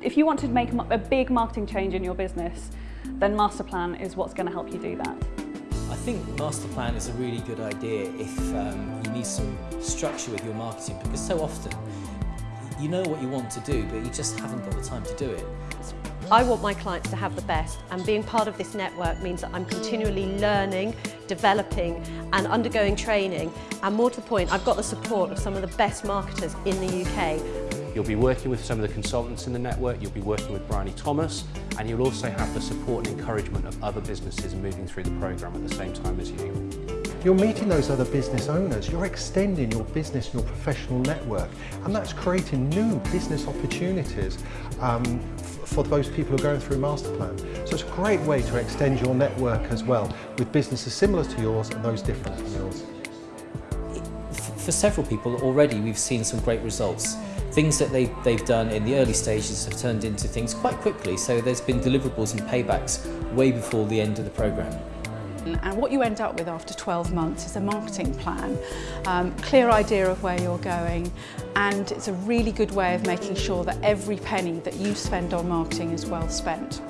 If you want to make a big marketing change in your business, then Masterplan is what's going to help you do that. I think Masterplan is a really good idea if um, you need some structure with your marketing because so often you know what you want to do but you just haven't got the time to do it. I want my clients to have the best and being part of this network means that I'm continually learning, developing and undergoing training and more to the point I've got the support of some of the best marketers in the UK You'll be working with some of the consultants in the network, you'll be working with Bryony Thomas, and you'll also have the support and encouragement of other businesses moving through the programme at the same time as you. You're meeting those other business owners, you're extending your business, and your professional network, and that's creating new business opportunities um, for those people who are going through Masterplan. So it's a great way to extend your network as well, with businesses similar to yours and those different from yours. For several people already we've seen some great results. things that they, they've done in the early stages have turned into things quite quickly. So there's been deliverables and paybacks way before the end of the programme. And what you end up with after 12 months is a marketing plan, um, clear idea of where you're going, and it's a really good way of making sure that every penny that you spend on marketing is well spent.